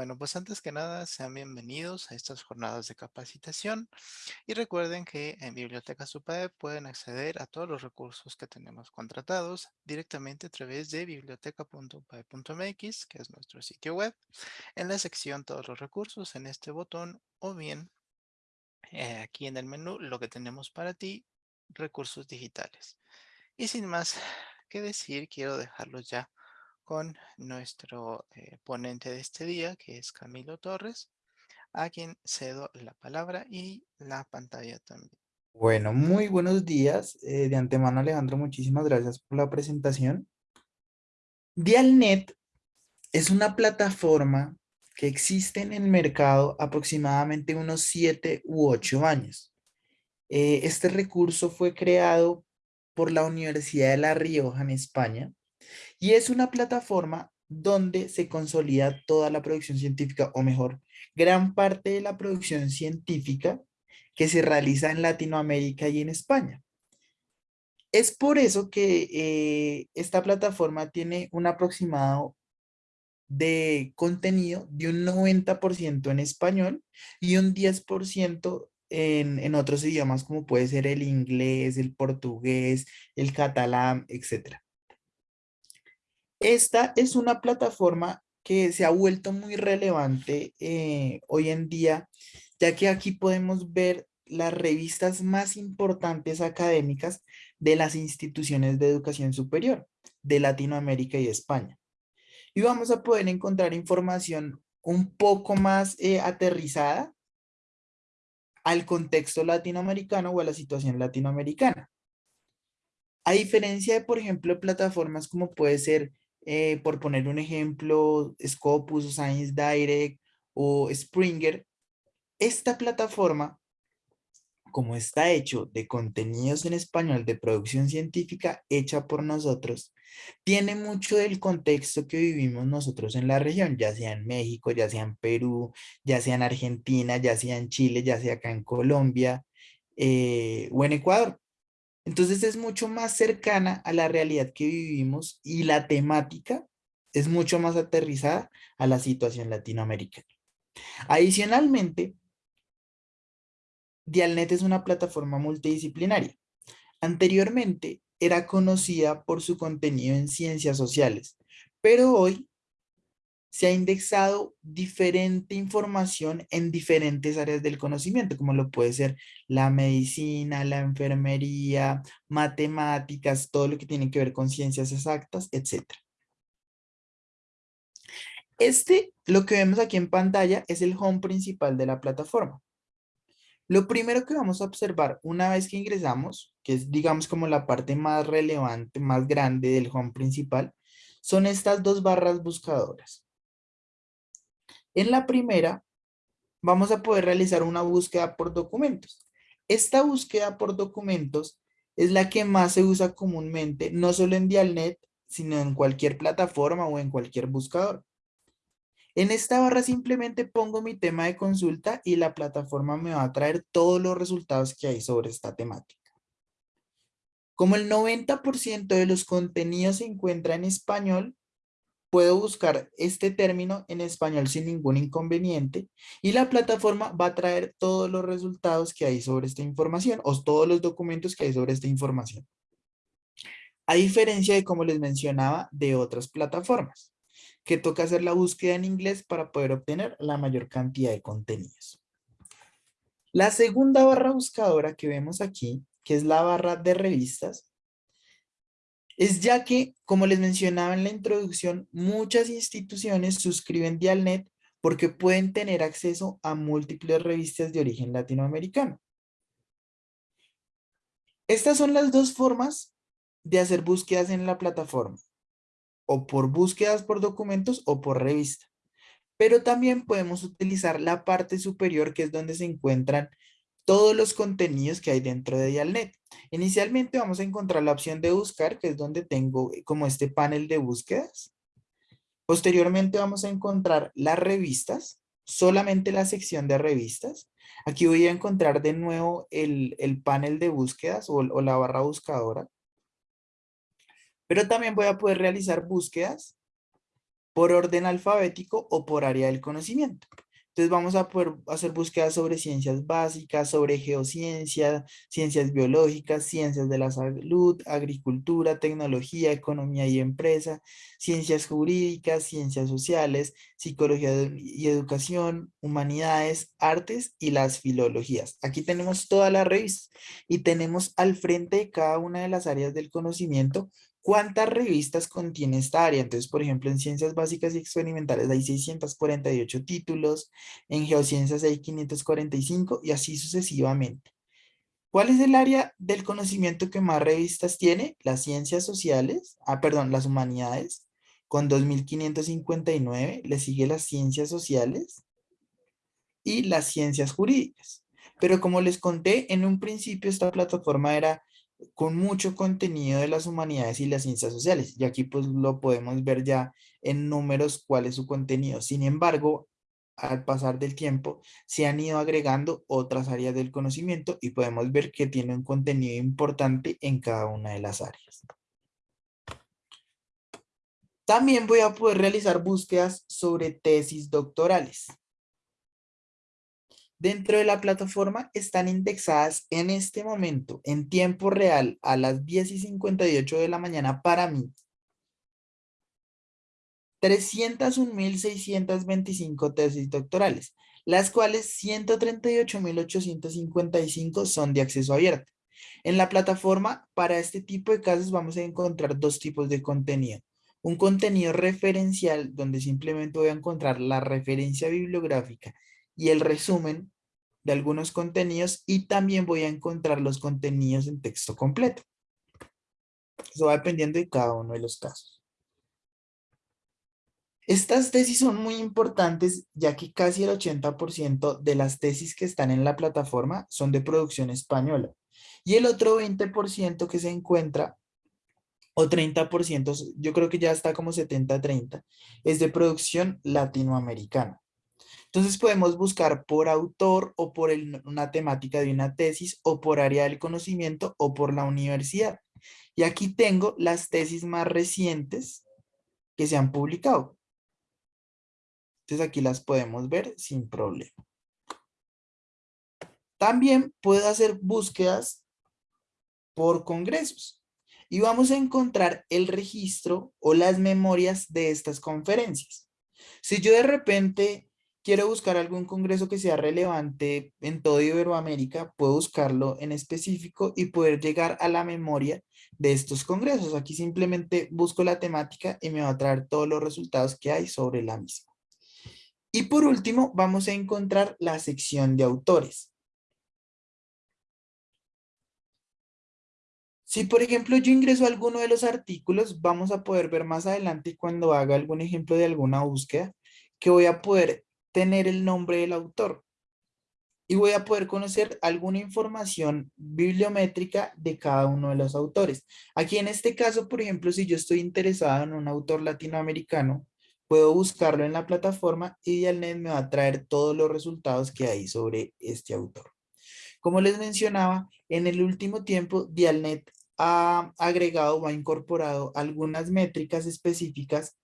Bueno, pues antes que nada, sean bienvenidos a estas jornadas de capacitación y recuerden que en Biblioteca Supade pueden acceder a todos los recursos que tenemos contratados directamente a través de biblioteca.upae.mx, que es nuestro sitio web, en la sección Todos los recursos en este botón o bien eh, aquí en el menú lo que tenemos para ti, recursos digitales. Y sin más que decir, quiero dejarlos ya con nuestro eh, ponente de este día, que es Camilo Torres, a quien cedo la palabra y la pantalla también. Bueno, muy buenos días. Eh, de antemano, Alejandro, muchísimas gracias por la presentación. Dialnet es una plataforma que existe en el mercado aproximadamente unos 7 u 8 años. Eh, este recurso fue creado por la Universidad de La Rioja en España y es una plataforma donde se consolida toda la producción científica, o mejor, gran parte de la producción científica que se realiza en Latinoamérica y en España. Es por eso que eh, esta plataforma tiene un aproximado de contenido de un 90% en español y un 10% en, otros idiomas como puede ser el inglés, el portugués, el catalán, etcétera. Esta es una plataforma que se ha vuelto muy relevante eh, hoy en día, ya que aquí podemos ver las revistas más importantes académicas de las instituciones de educación superior de Latinoamérica y España. Y vamos a poder encontrar información un poco más eh, aterrizada al contexto latinoamericano o a la situación latinoamericana. A diferencia de, por ejemplo, plataformas como puede ser eh, por poner un ejemplo, Scopus, Science Direct o Springer, esta plataforma, como está hecho de contenidos en español de producción científica hecha por nosotros, tiene mucho del contexto que vivimos nosotros en la región, ya sea en México, ya sea en Perú, ya sea en Argentina, ya sea en Chile, ya sea acá en Colombia eh, o en Ecuador. Entonces es mucho más cercana a la realidad que vivimos y la temática es mucho más aterrizada a la situación latinoamericana. Adicionalmente, Dialnet es una plataforma multidisciplinaria. Anteriormente era conocida por su contenido en ciencias sociales, pero hoy se ha indexado diferente información en diferentes áreas del conocimiento, como lo puede ser la medicina, la enfermería, matemáticas, todo lo que tiene que ver con ciencias exactas, etc. Este, lo que vemos aquí en pantalla, es el home principal de la plataforma. Lo primero que vamos a observar una vez que ingresamos, que es digamos como la parte más relevante, más grande del home principal, son estas dos barras buscadoras. En la primera, vamos a poder realizar una búsqueda por documentos. Esta búsqueda por documentos es la que más se usa comúnmente, no solo en Dialnet, sino en cualquier plataforma o en cualquier buscador. En esta barra simplemente pongo mi tema de consulta y la plataforma me va a traer todos los resultados que hay sobre esta temática. Como el 90% de los contenidos se encuentra en español, puedo buscar este término en español sin ningún inconveniente y la plataforma va a traer todos los resultados que hay sobre esta información o todos los documentos que hay sobre esta información. A diferencia de, como les mencionaba, de otras plataformas, que toca hacer la búsqueda en inglés para poder obtener la mayor cantidad de contenidos. La segunda barra buscadora que vemos aquí, que es la barra de revistas, es ya que, como les mencionaba en la introducción, muchas instituciones suscriben Dialnet porque pueden tener acceso a múltiples revistas de origen latinoamericano. Estas son las dos formas de hacer búsquedas en la plataforma, o por búsquedas por documentos o por revista. Pero también podemos utilizar la parte superior que es donde se encuentran todos los contenidos que hay dentro de Dialnet. Inicialmente vamos a encontrar la opción de buscar, que es donde tengo eh, como este panel de búsquedas. Posteriormente vamos a encontrar las revistas, solamente la sección de revistas. Aquí voy a encontrar de nuevo el, panel de búsquedas o, o la barra buscadora. Pero también voy a poder realizar búsquedas por orden alfabético o por área del conocimiento. Entonces vamos a poder hacer búsquedas sobre ciencias básicas, sobre geociencia, ciencias biológicas, ciencias de la salud, agricultura, tecnología, economía y empresa, ciencias jurídicas, ciencias sociales, psicología y educación, humanidades, artes y las filologías. Aquí tenemos todas las revistas y tenemos al frente de cada una de las áreas del conocimiento ¿Cuántas revistas contiene esta área? Entonces, por ejemplo, en Ciencias Básicas y Experimentales hay 648 títulos, en Geociencias hay 545 y así sucesivamente. ¿Cuál es el área del conocimiento que más revistas tiene? Las ciencias sociales, ah, perdón, las humanidades, con 2.559, le sigue las ciencias sociales y las ciencias jurídicas. Pero como les conté, en un principio esta plataforma era con mucho contenido de las humanidades y las ciencias sociales. Y aquí pues lo podemos ver ya en números cuál es su contenido. Sin embargo, al pasar del tiempo, se han ido agregando otras áreas del conocimiento y podemos ver que tiene un contenido importante en cada una de las áreas. También voy a poder realizar búsquedas sobre tesis doctorales. Dentro de la plataforma están indexadas en este momento, en tiempo real, a las 10 y 58 de la mañana para mí. 301.625 tesis doctorales, las cuales 138.855 son de acceso abierto. En la plataforma, para este tipo de casos vamos a encontrar dos tipos de contenido. Un contenido referencial, donde simplemente voy a encontrar la referencia bibliográfica y el resumen de algunos contenidos y también voy a encontrar los contenidos en texto completo. Eso va dependiendo de cada uno de los casos. Estas tesis son muy importantes ya que casi el 80% de las tesis que están en la plataforma son de producción española. Y el otro 20% que se encuentra, o 30%, yo creo que ya está como 70-30, es de producción latinoamericana. Entonces podemos buscar por autor o por una temática de una tesis o por área del conocimiento o por la universidad. Y aquí tengo las tesis más recientes que se han publicado. Entonces aquí las podemos ver sin problema. También puedo hacer búsquedas por congresos. Y vamos a encontrar el registro o las memorias de estas conferencias. Si yo de repente quiero buscar algún congreso que sea relevante en todo Iberoamérica, puedo buscarlo en específico y poder llegar a la memoria de estos congresos. Aquí simplemente busco la temática y me va a traer todos los resultados que hay sobre la misma. Y por último, vamos a encontrar la sección de autores. Si por ejemplo yo ingreso a alguno de los artículos, vamos a poder ver más adelante cuando haga algún ejemplo de alguna búsqueda, que voy a poder tener el nombre del autor. Y voy a poder conocer alguna información bibliométrica de cada uno de los autores. Aquí en este caso, por ejemplo, si yo estoy interesado en un autor latinoamericano, puedo buscarlo en la plataforma y Dialnet me va a traer todos los resultados que hay sobre este autor. Como les mencionaba, en el último tiempo Dialnet ha agregado o ha incorporado algunas métricas específicas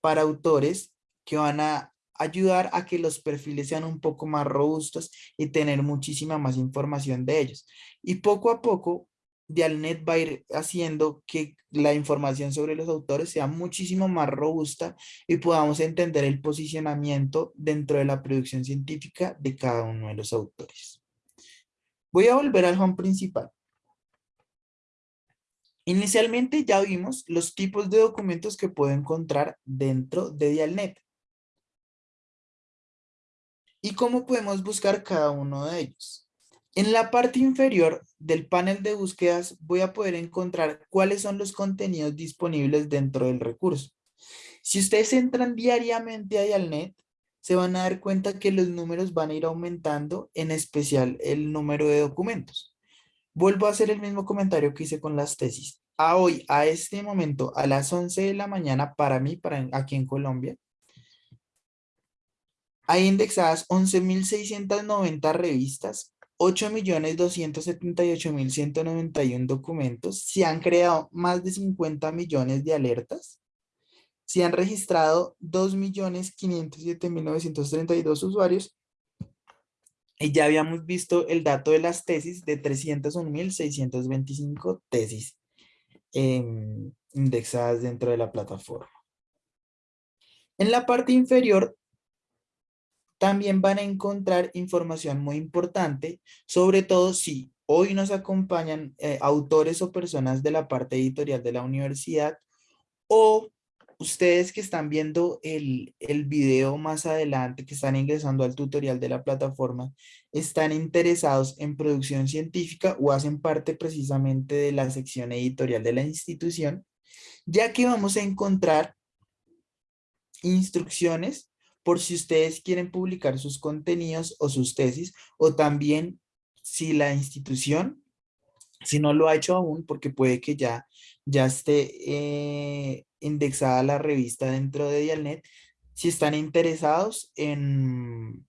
para autores que van a ayudar a que los perfiles sean un poco más robustos y tener muchísima más información de ellos. Y poco a poco, Dialnet va a ir haciendo que la información sobre los autores sea muchísimo más robusta y podamos entender el posicionamiento dentro de la producción científica de cada uno de los autores. Voy a volver al home principal. Inicialmente ya vimos los tipos de documentos que puedo encontrar dentro de Dialnet y cómo podemos buscar cada uno de ellos. En la parte inferior del panel de búsquedas voy a poder encontrar cuáles son los contenidos disponibles dentro del recurso. Si ustedes entran diariamente a Dialnet, se van a dar cuenta que los números van a ir aumentando, en especial el número de documentos. Vuelvo a hacer el mismo comentario que hice con las tesis. A hoy, a este momento, a las 11 de la mañana, para mí, para aquí en Colombia, hay indexadas 11.690 revistas, 8.278.191 documentos, se han creado más de 50 millones de alertas, se han registrado 2.507.932 usuarios y ya habíamos visto el dato de las tesis de 301.625 tesis em, indexadas dentro de la plataforma. En la parte inferior también van a encontrar información muy importante, sobre todo si hoy nos acompañan eh, autores o personas de la parte editorial de la universidad o ustedes que están viendo el, el video más adelante, que están ingresando al tutorial de la plataforma, están interesados en producción científica o hacen parte precisamente de la sección editorial de la institución, ya que vamos a encontrar instrucciones por si ustedes quieren publicar sus contenidos o sus tesis, o también si la institución, si no lo ha hecho aún, porque puede que ya, ya esté eh, indexada la revista dentro de Dialnet, si están interesados en,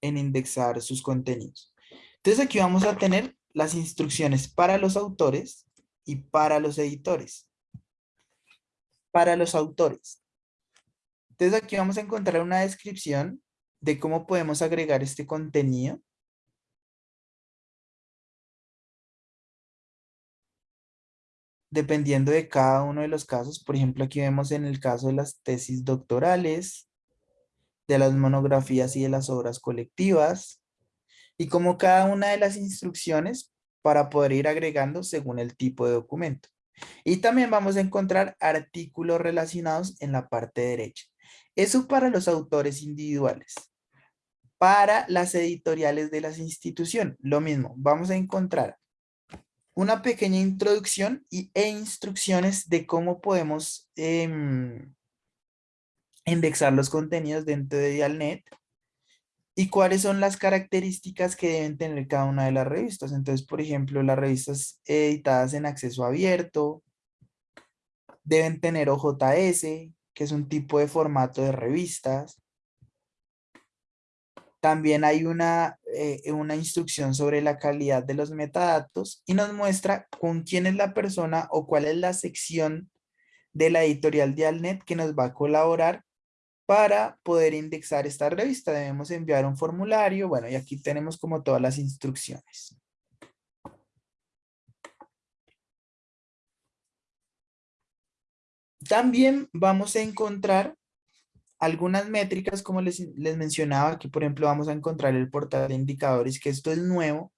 en indexar sus contenidos. Entonces aquí vamos a tener las instrucciones para los autores y para los editores. Para los autores, entonces aquí vamos a encontrar una descripción de cómo podemos agregar este contenido. Dependiendo de cada uno de los casos, por ejemplo, aquí vemos en el caso de las tesis doctorales, de las monografías y de las obras colectivas, y como cada una de las instrucciones para poder ir agregando según el tipo de documento. Y también vamos a encontrar artículos relacionados en la parte derecha. Eso para los autores individuales. Para las editoriales de las instituciones, lo mismo. Vamos a encontrar una pequeña introducción y, e instrucciones de cómo podemos em, indexar los contenidos dentro de Dialnet y cuáles son las características que deben tener cada una de las revistas. Entonces, por ejemplo, las revistas editadas en acceso abierto deben tener OJS, que es un tipo de formato de revistas. También hay una, eh, una instrucción sobre la calidad de los metadatos y nos muestra con quién es la persona o cuál es la sección de la editorial de Alnet que nos va a colaborar para poder indexar esta revista. Debemos enviar un formulario. Bueno, y aquí tenemos como todas las instrucciones. También vamos a encontrar algunas métricas, como les, les mencionaba, aquí por ejemplo vamos a encontrar el portal de indicadores, que esto es nuevo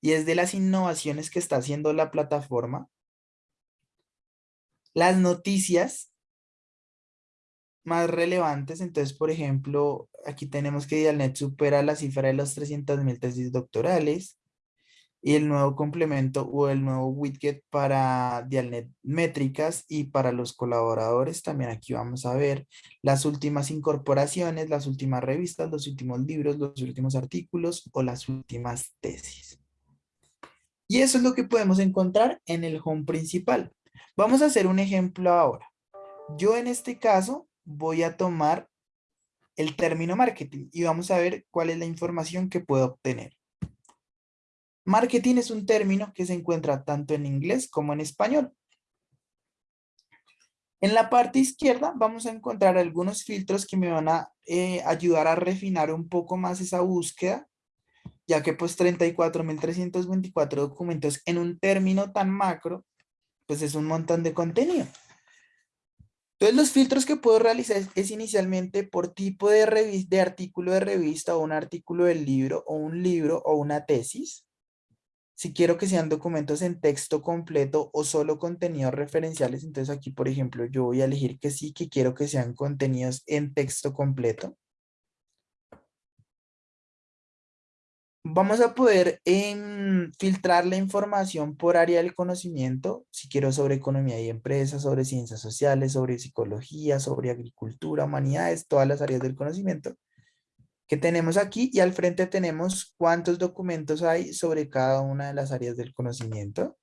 y es de las innovaciones que está haciendo la plataforma. Las noticias más relevantes, entonces por ejemplo, aquí tenemos que Dialnet supera la cifra de los 300.000 tesis doctorales y el nuevo complemento o el nuevo widget para Dialnet métricas y para los colaboradores. También aquí vamos a ver las últimas incorporaciones, las últimas revistas, los últimos libros, los últimos artículos o las últimas tesis. Y eso es lo que podemos encontrar en el home principal. Vamos a hacer un ejemplo ahora. Yo en este caso voy a tomar el término marketing y vamos a ver cuál es la información que puedo obtener. Marketing es un término que se encuentra tanto en inglés como en español. En la parte izquierda vamos a encontrar algunos filtros que me van a eh, ayudar a refinar un poco más esa búsqueda, ya que pues 34.324 documentos en un término tan macro, pues es un montón de contenido. Entonces los filtros que puedo realizar es, inicialmente por tipo de, de artículo de revista o un artículo del libro o un libro o una tesis si quiero que sean documentos en texto completo o solo contenidos referenciales, entonces aquí, por ejemplo, yo voy a elegir que sí, que quiero que sean contenidos en texto completo. Vamos a poder em, filtrar la información por área del conocimiento, si quiero sobre economía y empresas, sobre ciencias sociales, sobre psicología, sobre agricultura, humanidades, todas las áreas del conocimiento que tenemos aquí y al frente tenemos cuántos documentos hay sobre cada una de las áreas del conocimiento.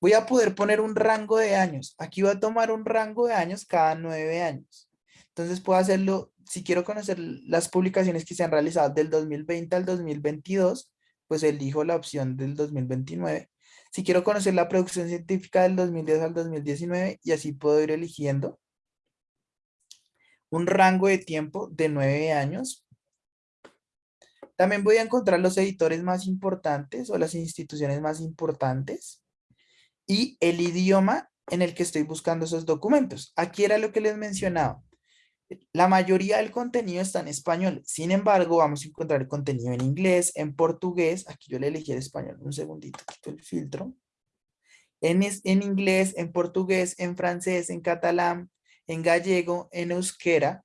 Voy a poder poner un rango de años. Aquí voy a tomar un rango de años cada nueve años. Entonces puedo hacerlo, si quiero conocer las publicaciones que se han realizado del 2020 al 2022, pues elijo la opción del 2029. Si quiero conocer la producción científica del 2010 al 2019, y así puedo ir eligiendo un rango de tiempo de nueve años. También voy a encontrar los editores más importantes o las instituciones más importantes y el idioma en el que estoy buscando esos documentos. Aquí era lo que les mencionaba. La mayoría del contenido está en español. Sin embargo, vamos a encontrar contenido en inglés, en portugués. Aquí yo le elegí el español. Un segundito, quito el filtro. En, en inglés, en portugués, en francés, en catalán, en gallego, en euskera.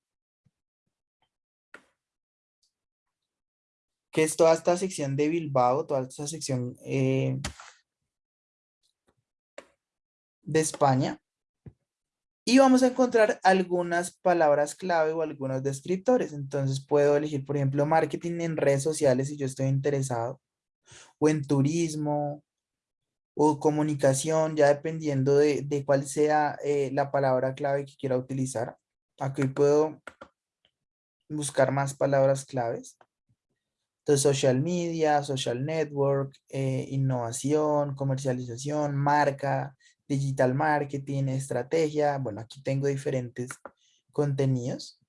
Que es toda esta sección de Bilbao, toda esta sección eh, de España. Y vamos a encontrar algunas palabras clave o algunos descriptores. Entonces puedo elegir, por ejemplo, marketing en redes sociales si yo estoy interesado. O en turismo. O comunicación, ya dependiendo de, cuál sea eh, la palabra clave que quiera utilizar. Aquí puedo buscar más palabras claves. Entonces, social media, social network, eh, innovación, comercialización, marca, digital marketing, estrategia. Bueno, aquí tengo diferentes contenidos.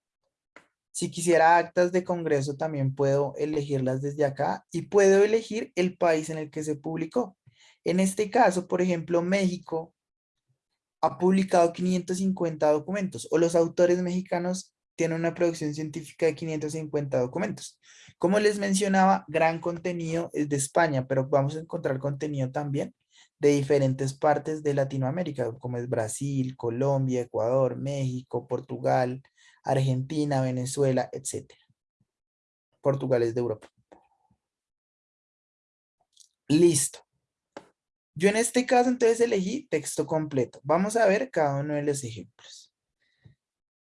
Si quisiera actas de congreso, también puedo elegirlas desde acá y puedo elegir el país en el que se publicó. En este caso, por ejemplo, México ha publicado 550 documentos o los autores mexicanos tienen una producción científica de 550 documentos. Como les mencionaba, gran contenido es de España, pero vamos a encontrar contenido también de diferentes partes de Latinoamérica, como es Brasil, Colombia, Ecuador, México, Portugal, Argentina, Venezuela, etc. Portugal es de Europa. Listo. Yo en este caso entonces elegí texto completo. Vamos a ver cada uno de los ejemplos.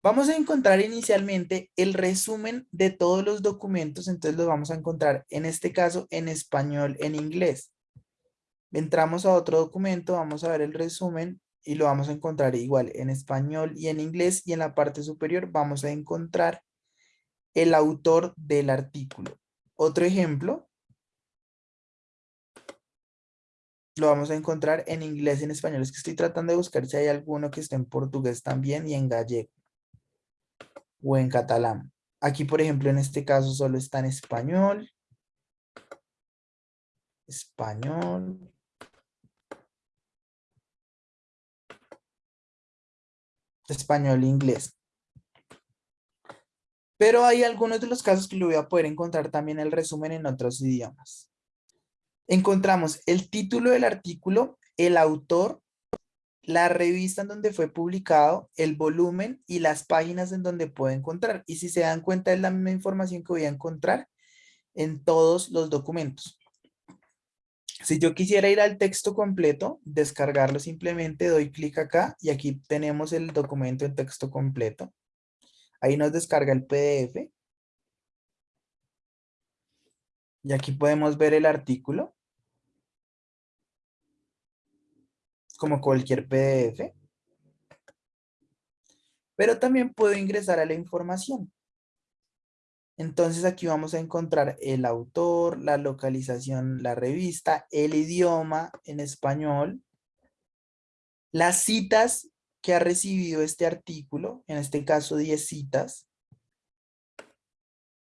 Vamos a encontrar inicialmente el resumen de todos los documentos, entonces los vamos a encontrar en este caso en español, en inglés. Entramos a otro documento, vamos a ver el resumen y lo vamos a encontrar igual en español y en inglés y en la parte superior vamos a encontrar el autor del artículo. Otro ejemplo lo vamos a encontrar en inglés y en español. Es que estoy tratando de buscar si hay alguno que esté en portugués también y en gallego o en catalán. Aquí, por ejemplo, en este caso solo está en español. Español. español e inglés. Pero hay algunos de los casos que lo voy a poder encontrar también el resumen en otros idiomas. Encontramos el título del artículo, el autor, la revista en donde fue publicado, el volumen y las páginas en donde puedo encontrar. Y si se dan cuenta es la misma información que voy a encontrar en todos los documentos. Si yo quisiera ir al texto completo, descargarlo simplemente doy clic acá y aquí tenemos el documento en texto completo. Ahí nos descarga el PDF. Y aquí podemos ver el artículo. Como cualquier PDF. Pero también puedo ingresar a la información. Entonces aquí vamos a encontrar el autor, la localización, la revista, el idioma en español, las citas que ha recibido este artículo, en este caso 10 citas,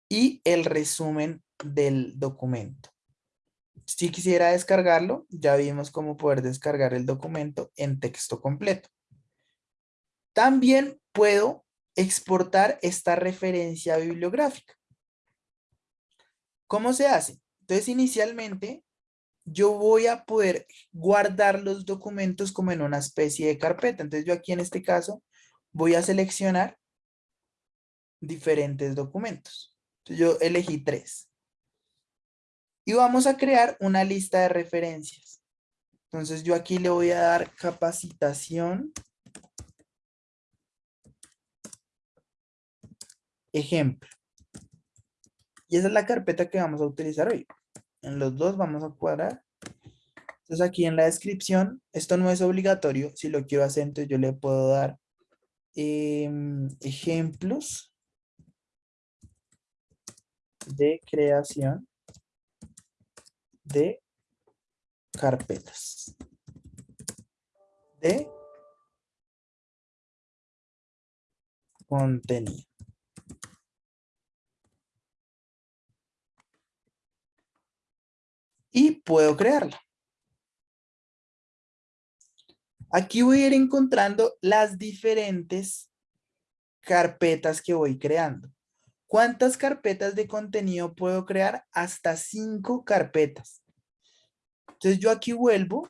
y el resumen del documento. Si quisiera descargarlo, ya vimos cómo poder descargar el documento en texto completo. También puedo exportar esta referencia bibliográfica. ¿Cómo se hace? Entonces, inicialmente, yo voy a poder guardar los documentos como en una especie de carpeta. Entonces, yo aquí en este caso voy a seleccionar diferentes documentos. Entonces, yo elegí tres. Y vamos a crear una lista de referencias. Entonces, yo aquí le voy a dar capacitación. Ejemplo. Y esa es la carpeta que vamos a utilizar hoy. En los dos vamos a cuadrar. Entonces aquí en la descripción, esto no es obligatorio. Si lo quiero hacer, entonces yo le puedo dar em, ejemplos de creación de carpetas. De contenido. Y puedo crearla. Aquí voy a ir encontrando las diferentes carpetas que voy creando. ¿Cuántas carpetas de contenido puedo crear? Hasta cinco carpetas. Entonces yo aquí vuelvo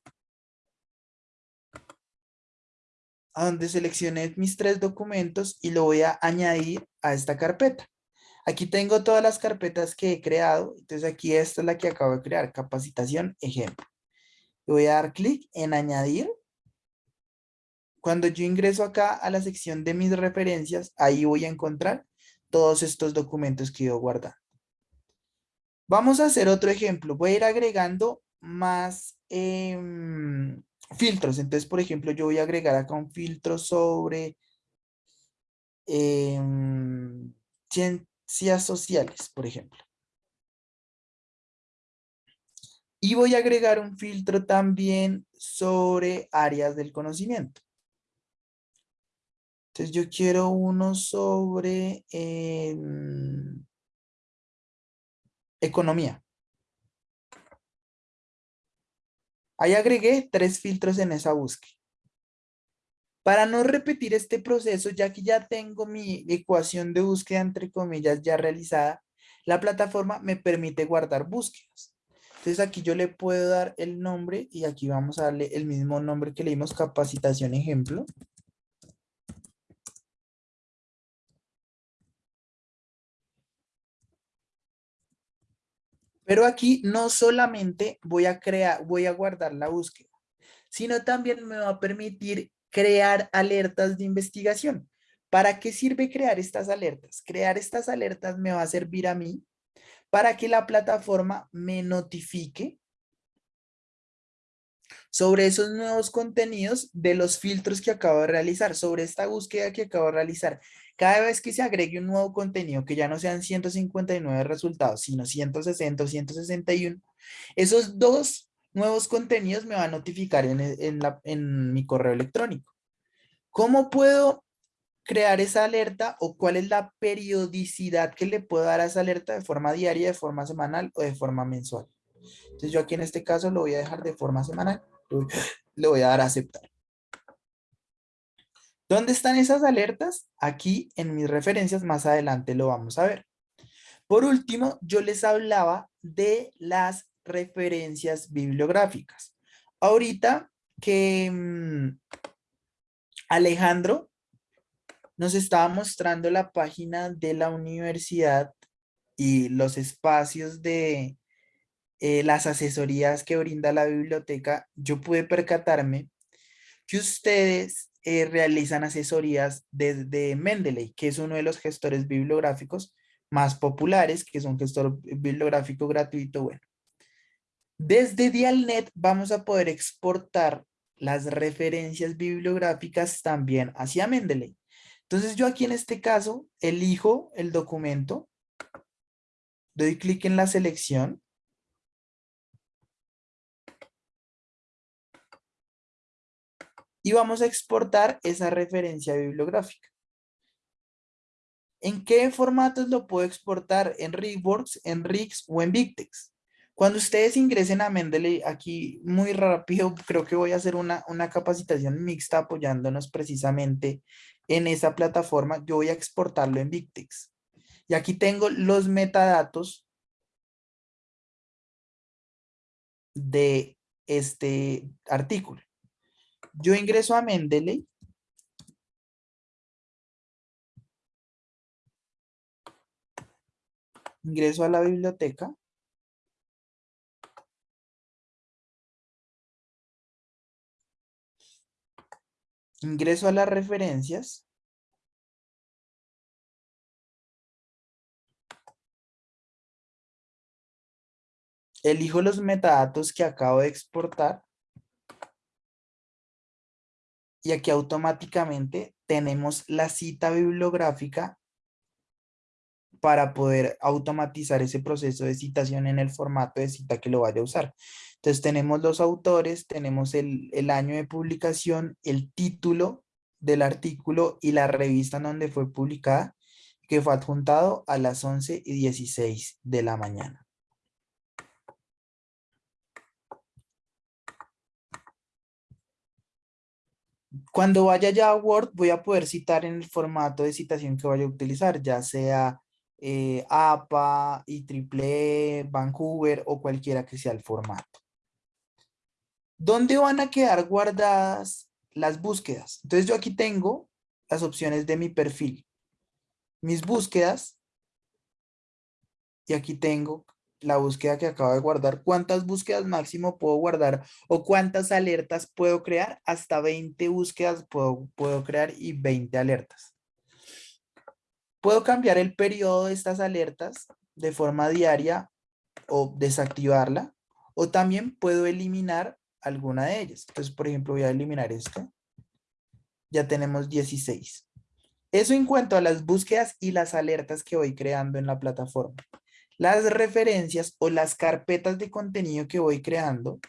a donde seleccioné mis tres documentos y lo voy a añadir a esta carpeta. Aquí tengo todas las carpetas que he creado. Entonces aquí esta es la que acabo de crear, capacitación ejemplo. voy a dar clic en añadir. Cuando yo ingreso acá a la sección de mis referencias, ahí voy a encontrar todos estos documentos que yo guardando. Vamos a hacer otro ejemplo. Voy a ir agregando más em, filtros. Entonces, por ejemplo, yo voy a agregar acá un filtro sobre em, ciencias sociales, por ejemplo. Y voy a agregar un filtro también sobre áreas del conocimiento. Entonces yo quiero uno sobre em, economía. Ahí agregué tres filtros en esa búsqueda. Para no repetir este proceso, ya que ya tengo mi ecuación de búsqueda, entre comillas, ya realizada, la plataforma me permite guardar búsquedas. Entonces aquí yo le puedo dar el nombre y aquí vamos a darle el mismo nombre que le dimos capacitación ejemplo. Pero aquí no solamente voy a crear, voy a guardar la búsqueda, sino también me va a permitir crear alertas de investigación. ¿Para qué sirve crear estas alertas? Crear estas alertas me va a servir a mí para que la plataforma me notifique sobre esos nuevos contenidos de los filtros que acabo de realizar, sobre esta búsqueda que acabo de realizar. Cada vez que se agregue un nuevo contenido, que ya no sean 159 resultados, sino 160 o 161, esos dos nuevos contenidos me van a notificar en, en mi correo electrónico. ¿Cómo puedo crear esa alerta o cuál es la periodicidad que le puedo dar a esa alerta de forma diaria, de forma semanal o de forma mensual? Entonces yo aquí en este caso lo voy a dejar de forma semanal, le voy a dar a aceptar. ¿Dónde están esas alertas? Aquí en mis referencias, más adelante lo vamos a ver. Por último, yo les hablaba de las referencias bibliográficas. Ahorita que mm, Alejandro nos estaba mostrando la página de la universidad y los espacios de eh, las asesorías que brinda la biblioteca, yo pude percatarme que ustedes eh, realizan asesorías desde Mendeley, que es uno de los gestores bibliográficos más populares, que es un gestor bibliográfico gratuito. Bueno, desde Dialnet vamos a poder exportar las referencias bibliográficas también hacia Mendeley. Entonces yo aquí en este caso elijo el documento, doy clic en la selección y vamos a exportar esa referencia bibliográfica. ¿En qué formatos lo puedo exportar? ¿En RigWorks, en RIX o en BigTeX? Cuando ustedes ingresen a Mendeley, aquí muy rápido, creo que voy a hacer una, una capacitación mixta apoyándonos precisamente en esa plataforma. Yo voy a exportarlo en BigTeX. Y aquí tengo los metadatos de este artículo yo ingreso a Mendeley. Ingreso a la biblioteca. Ingreso a las referencias. Elijo los metadatos que acabo de exportar. Y aquí automáticamente tenemos la cita bibliográfica para poder automatizar ese proceso de citación en el formato de cita que lo vaya a usar. Entonces tenemos los autores, tenemos el, el año de publicación, el título del artículo y la revista en donde fue publicada, que fue adjuntado a las 11 y 16 de la mañana. Cuando vaya ya a Word, voy a poder citar en el formato de citación que vaya a utilizar, ya sea eh, APA, IEEE, Vancouver o cualquiera que sea el formato. ¿Dónde van a quedar guardadas las búsquedas? Entonces yo aquí tengo las opciones de mi perfil. Mis búsquedas. Y aquí tengo la búsqueda que acabo de guardar. ¿Cuántas búsquedas máximo puedo guardar? ¿O cuántas alertas puedo crear? Hasta 20 búsquedas puedo, puedo crear y 20 alertas. Puedo cambiar el periodo de estas alertas de forma diaria o desactivarla. O también puedo eliminar alguna de ellas. Entonces, por ejemplo, voy a eliminar esto. Ya tenemos 16. Eso en cuanto a las búsquedas y las alertas que voy creando en la plataforma. Las referencias o las carpetas de contenido que voy creando.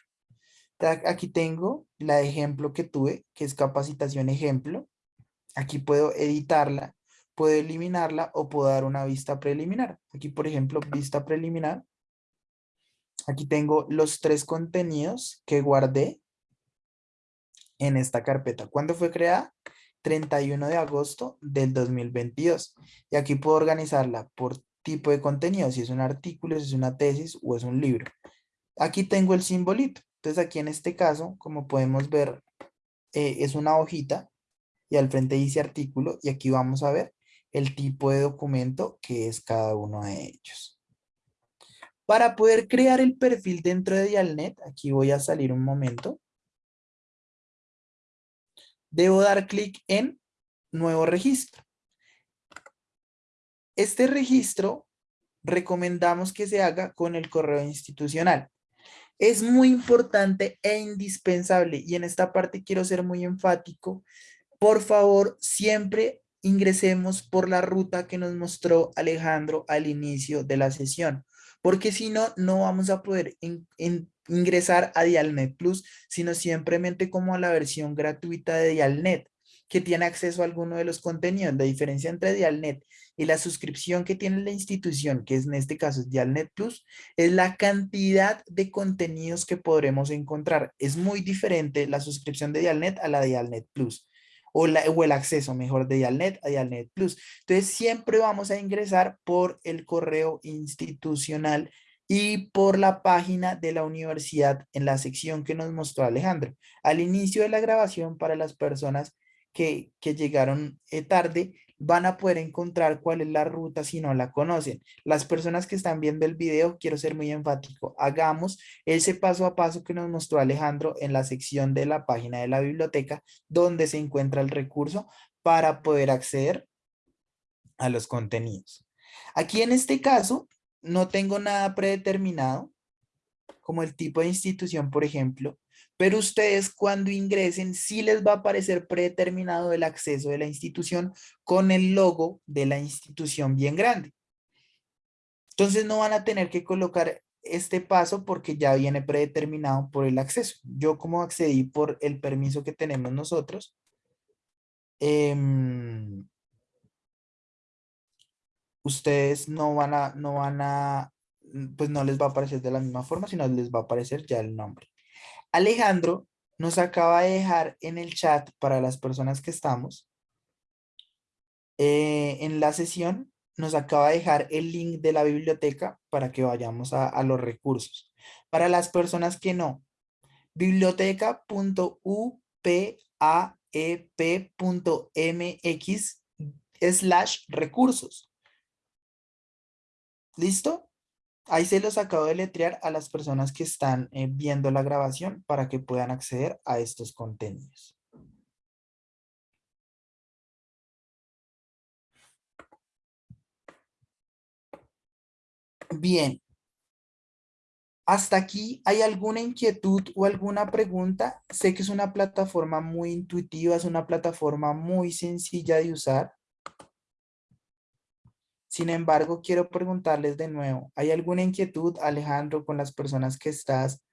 Aquí tengo la ejemplo que tuve, que es capacitación ejemplo. Aquí puedo editarla puedo eliminarla o puedo dar una vista preliminar. Aquí, por ejemplo, vista preliminar. Aquí tengo los tres contenidos que guardé en esta carpeta. ¿Cuándo fue creada? 31 de agosto del 2022. Y aquí puedo organizarla por tipo de contenido, si es un artículo, si es una tesis o es un libro. Aquí tengo el simbolito. Entonces aquí en este caso, como podemos ver, eh, es una hojita y al frente dice artículo y aquí vamos a ver el tipo de documento que es cada uno de ellos. Para poder crear el perfil dentro de Dialnet, aquí voy a salir un momento. Debo dar clic en nuevo registro. Este registro recomendamos que se haga con el correo institucional. Es muy importante e indispensable y en esta parte quiero ser muy enfático. Por favor, siempre ingresemos por la ruta que nos mostró Alejandro al inicio de la sesión, porque si no, no vamos a poder ingresar a Dialnet Plus, sino simplemente como a la versión gratuita de Dialnet, que tiene acceso a alguno de los contenidos. La diferencia entre Dialnet y la suscripción que tiene la institución, que es en este caso es Dialnet Plus, es la cantidad de contenidos que podremos encontrar. Es muy diferente la suscripción de Dialnet a la de Dialnet Plus o, el acceso mejor de Dialnet a Dialnet Plus. Entonces siempre vamos a ingresar por el correo institucional y por la página de la universidad en la sección que nos mostró Alejandro. Al inicio de la grabación para las personas que, que llegaron eh, tarde, van a poder encontrar cuál es la ruta si no la conocen. Las personas que están viendo el video, quiero ser muy enfático, hagamos ese paso a paso que nos mostró Alejandro en la sección de la página de la biblioteca donde se encuentra el recurso para poder acceder a los contenidos. Aquí en este caso no tengo nada predeterminado, como el tipo de institución, por ejemplo, pero ustedes cuando ingresen sí les va a aparecer predeterminado el acceso de la institución con el logo de la institución bien grande. Entonces no van a tener que colocar este paso porque ya viene predeterminado por el acceso. Yo como accedí por el permiso que tenemos nosotros, em, ustedes no van a, no van a, pues no les va a aparecer de la misma forma, sino les va a aparecer ya el nombre. Alejandro nos acaba de dejar en el chat para las personas que estamos eh, en la sesión, nos acaba de dejar el link de la biblioteca para que vayamos a, los recursos. Para las personas que no, biblioteca.upaep.mx slash recursos. ¿Listo? Ahí se los acabo de letrear a las personas que están eh, viendo la grabación para que puedan acceder a estos contenidos. Bien. Hasta aquí, ¿hay alguna inquietud o alguna pregunta? Sé que es una plataforma muy intuitiva, es una plataforma muy sencilla de usar. Sin embargo, quiero preguntarles de nuevo, ¿hay alguna inquietud, Alejandro, con las personas que estás?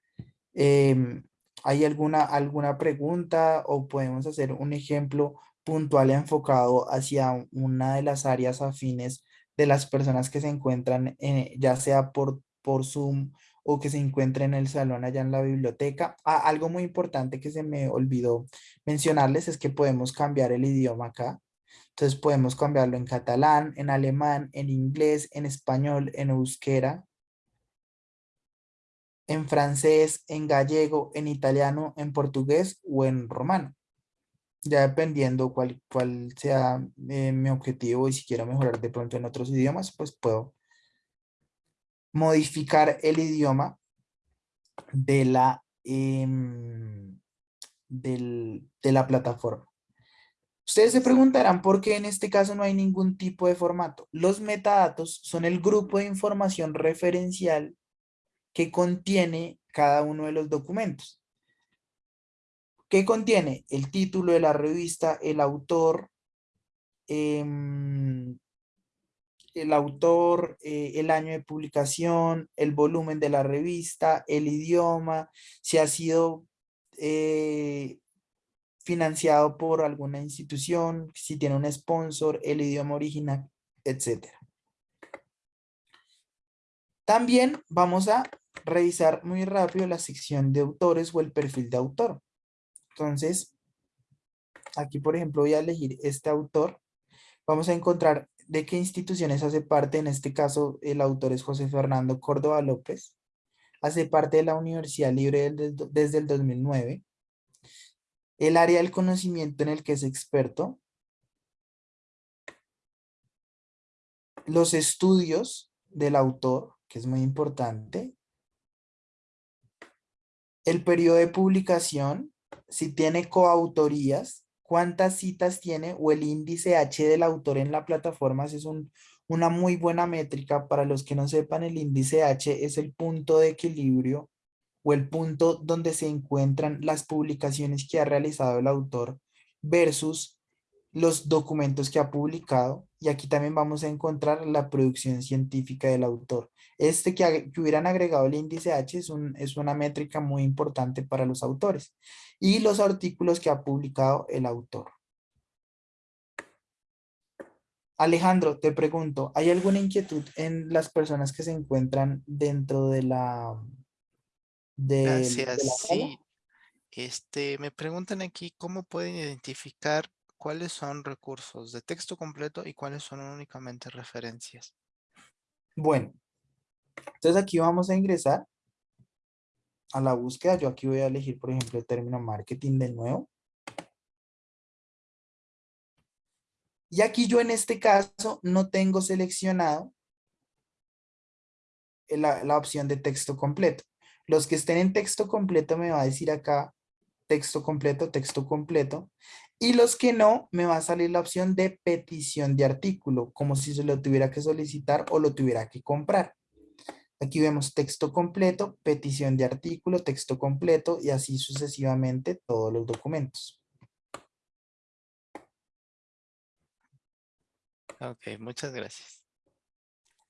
Em, ¿Hay alguna, alguna pregunta o podemos hacer un ejemplo puntual enfocado hacia una de las áreas afines de las personas que se encuentran, ya sea por, por Zoom o que se encuentre en el salón allá en la biblioteca. Ah, algo muy importante que se me olvidó mencionarles es que podemos cambiar el idioma acá. Entonces podemos cambiarlo en catalán, en alemán, en inglés, en español, en euskera, en francés, en gallego, en italiano, en portugués o en romano. Ya dependiendo cuál, cuál sea eh, mi objetivo y si quiero mejorar de pronto en otros idiomas, pues puedo modificar el idioma de la, em, de la plataforma. Ustedes se preguntarán por qué en este caso no hay ningún tipo de formato. Los metadatos son el grupo de información referencial que contiene cada uno de los documentos. ¿Qué contiene? El título de la revista, el autor, em, el autor, eh, el año de publicación, el volumen de la revista, el idioma, si ha sido eh, financiado por alguna institución, si tiene un sponsor, el idioma original, etc. También vamos a revisar muy rápido la sección de autores o el perfil de autor. Entonces, aquí por ejemplo voy a elegir este autor. Vamos a encontrar de qué instituciones hace parte. En este caso, el autor es José Fernando Córdoba López. Hace parte de la Universidad Libre desde el 2009. El área del conocimiento en el que es experto. Los estudios del autor, que es muy importante el periodo de publicación, si tiene coautorías, cuántas citas tiene o el índice H del autor en la plataforma, es una muy buena métrica. Para los que no sepan, el índice H es el punto de equilibrio o el punto donde se encuentran las publicaciones que ha realizado el autor versus los documentos que ha publicado. Y aquí también vamos a encontrar la producción científica del autor. Este que, hubieran agregado el índice H es, es una métrica muy importante para los autores. Y los artículos que ha publicado el autor. Alejandro, te pregunto, ¿hay alguna inquietud en las personas que se encuentran dentro de la... De, Gracias, sí. Este, me preguntan aquí cómo pueden identificar cuáles son recursos de texto completo y cuáles son únicamente referencias. Bueno, entonces aquí vamos a ingresar a la búsqueda. Yo aquí voy a elegir, por ejemplo, el término marketing de nuevo. Y aquí yo en este caso no tengo seleccionado la, la, opción de texto completo. Los que estén en texto completo me va a decir acá texto completo, texto completo. Y los que no, me va a salir la opción de petición de artículo, como si se lo tuviera que solicitar o lo tuviera que comprar. Aquí vemos texto completo, petición de artículo, texto completo y así sucesivamente todos los documentos. Ok, muchas gracias.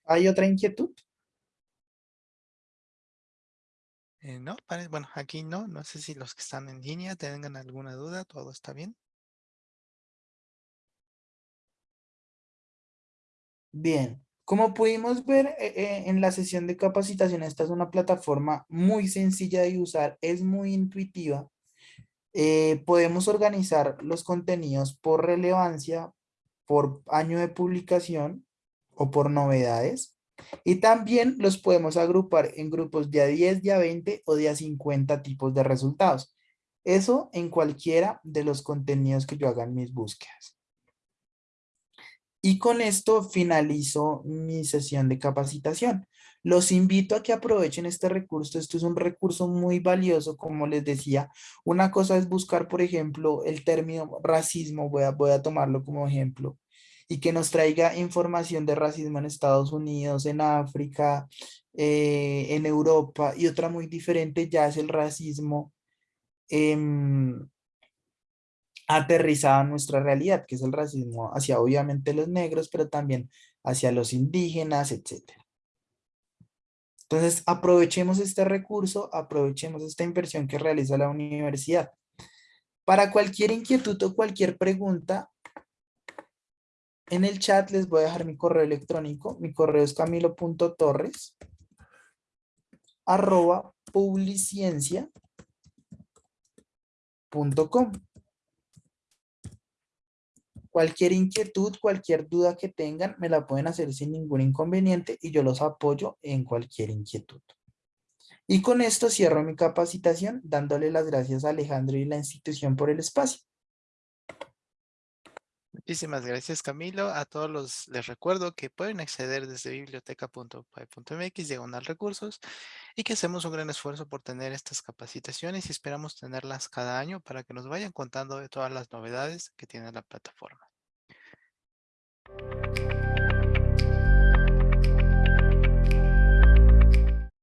¿Hay otra inquietud? Eh, no, bueno, aquí no. No sé si los que están en línea tengan alguna duda. ¿Todo está bien? Bien. Como pudimos ver eh, eh, en la sesión de capacitación, esta es una plataforma muy sencilla de usar, es muy intuitiva. Podemos organizar los contenidos por relevancia, por año de publicación o por novedades. Y también los podemos agrupar en grupos de a 10, de a 20 o de a 50 tipos de resultados. Eso en cualquiera de los contenidos que yo haga en mis búsquedas. Y con esto finalizo mi sesión de capacitación. Los invito a que aprovechen este recurso. Esto es un recurso muy valioso, como les decía. Una cosa es buscar, por ejemplo, el término racismo. Voy a, voy a tomarlo como ejemplo. Y que nos traiga información de racismo en Estados Unidos, en África, eh, en Europa. Y otra muy diferente ya es el racismo en aterrizado en nuestra realidad, que es el racismo hacia obviamente los negros, pero también hacia los indígenas, etc. Entonces, aprovechemos este recurso, aprovechemos esta inversión que realiza la universidad. Para cualquier inquietud o cualquier pregunta, en el chat les voy a dejar mi correo electrónico. Mi correo es camilo.torres arroba publiciencia.com. Cualquier inquietud, cualquier duda que tengan, me la pueden hacer sin ningún inconveniente y yo los apoyo en cualquier inquietud. Y con esto cierro mi capacitación dándole las gracias a Alejandro y la institución por el espacio. Muchísimas gracias Camilo. A todos los les recuerdo que pueden acceder desde biblioteca.py.mx diagonal recursos y que hacemos un gran esfuerzo por tener estas capacitaciones y esperamos tenerlas cada año para que nos vayan contando de todas las novedades que tiene la plataforma.